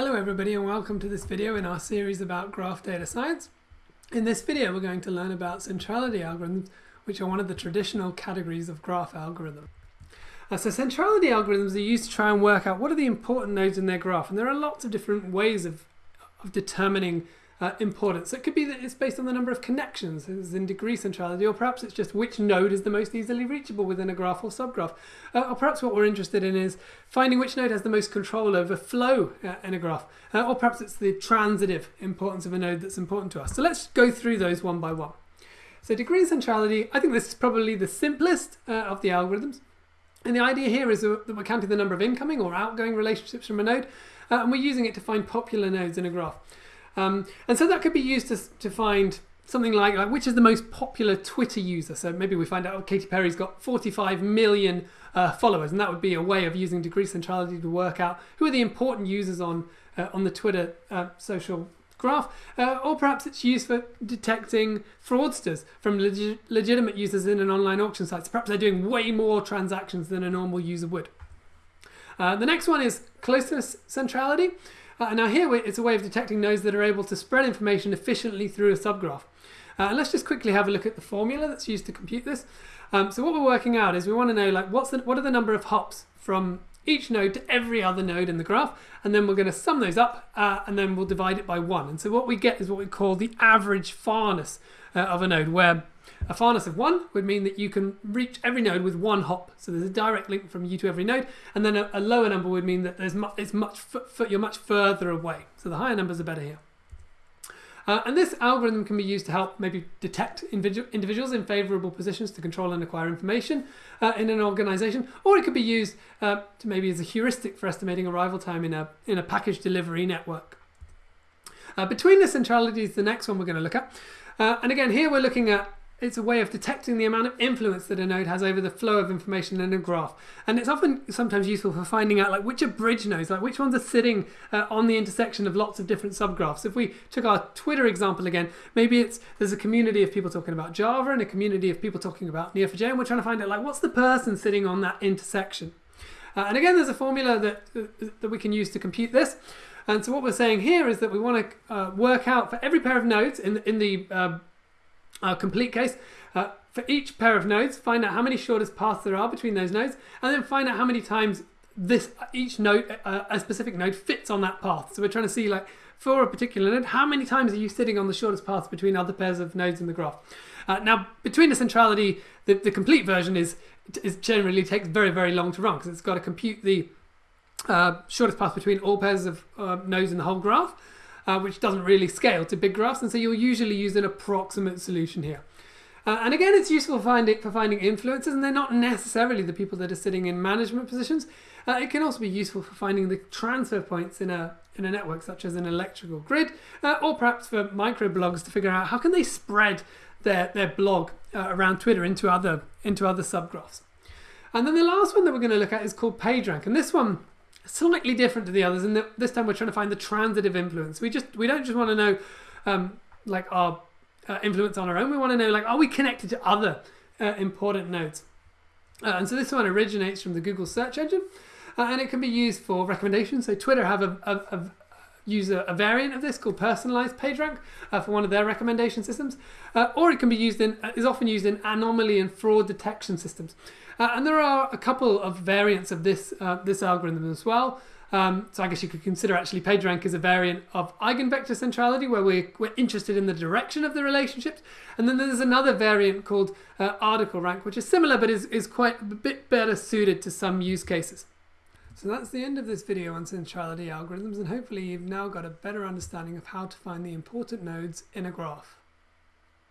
Hello everybody and welcome to this video in our series about graph data science. In this video we're going to learn about centrality algorithms which are one of the traditional categories of graph algorithm. Uh, so centrality algorithms are used to try and work out what are the important nodes in their graph and there are lots of different ways of, of determining uh, importance. So it could be that it's based on the number of connections, as in degree centrality, or perhaps it's just which node is the most easily reachable within a graph or subgraph. Uh, or perhaps what we're interested in is finding which node has the most control over flow uh, in a graph. Uh, or perhaps it's the transitive importance of a node that's important to us. So let's go through those one by one. So degree centrality, I think this is probably the simplest uh, of the algorithms. And the idea here is that we're counting the number of incoming or outgoing relationships from a node, uh, and we're using it to find popular nodes in a graph. Um, and so that could be used to, to find something like, like which is the most popular Twitter user. So maybe we find out oh, Katy Perry's got 45 million uh, followers, and that would be a way of using degree centrality to work out who are the important users on uh, on the Twitter uh, social graph. Uh, or perhaps it's used for detecting fraudsters from legi legitimate users in an online auction site. So perhaps they're doing way more transactions than a normal user would. Uh, the next one is closeness centrality. Uh, now here it's a way of detecting nodes that are able to spread information efficiently through a subgraph. Uh, let's just quickly have a look at the formula that's used to compute this. Um, so what we're working out is we want to know like what's the, what are the number of hops from each node to every other node in the graph and then we're going to sum those up uh, and then we'll divide it by one and so what we get is what we call the average farness uh, of a node where a farness of one would mean that you can reach every node with one hop. So there's a direct link from you to every node. And then a, a lower number would mean that there's mu it's much you're much further away. So the higher numbers are better here. Uh, and this algorithm can be used to help maybe detect individuals in favorable positions to control and acquire information uh, in an organization, or it could be used uh, to maybe as a heuristic for estimating arrival time in a, in a package delivery network. Uh, betweenness centrality's, the next one we're going to look at. Uh, and again, here we're looking at it's a way of detecting the amount of influence that a node has over the flow of information in a graph. And it's often sometimes useful for finding out like which are bridge nodes, like which ones are sitting uh, on the intersection of lots of different subgraphs. If we took our Twitter example again, maybe it's there's a community of people talking about Java and a community of people talking about Neo4j, and we're trying to find out like what's the person sitting on that intersection. Uh, and again, there's a formula that, uh, that we can use to compute this. And so what we're saying here is that we want to uh, work out for every pair of nodes in, in the uh, complete case. Uh, for each pair of nodes, find out how many shortest paths there are between those nodes, and then find out how many times this each node, uh, a specific node, fits on that path. So we're trying to see like for a particular node, how many times are you sitting on the shortest path between other pairs of nodes in the graph? Uh, now, betweenness centrality, the, the complete version is, is generally takes very, very long to run because it's got to compute the uh, shortest path between all pairs of uh, nodes in the whole graph uh, which doesn't really scale to big graphs, and so you'll usually use an approximate solution here. Uh, and again, it's useful for finding, for finding influences, and they're not necessarily the people that are sitting in management positions. Uh, it can also be useful for finding the transfer points in a, in a network, such as an electrical grid, uh, or perhaps for microblogs to figure out how can they spread their, their blog uh, around Twitter into other, into other subgraphs. And then the last one that we're going to look at is called PageRank, and this one slightly different to the others and this time we're trying to find the transitive influence. We just we don't just want to know um, like our uh, influence on our own. We want to know like are we connected to other uh, important nodes? Uh, and so this one originates from the Google search engine uh, and it can be used for recommendations. So Twitter have a, a, a use a, a, variant of this called personalized PageRank uh, for one of their recommendation systems, uh, or it can be used in is often used in anomaly and fraud detection systems. Uh, and there are a couple of variants of this, uh, this algorithm as well. Um, so I guess you could consider actually PageRank as a variant of eigenvector centrality where we're, we're interested in the direction of the relationships. And then there's another variant called uh, article rank, which is similar but is, is quite a bit better suited to some use cases. So that's the end of this video on centrality algorithms and hopefully you've now got a better understanding of how to find the important nodes in a graph.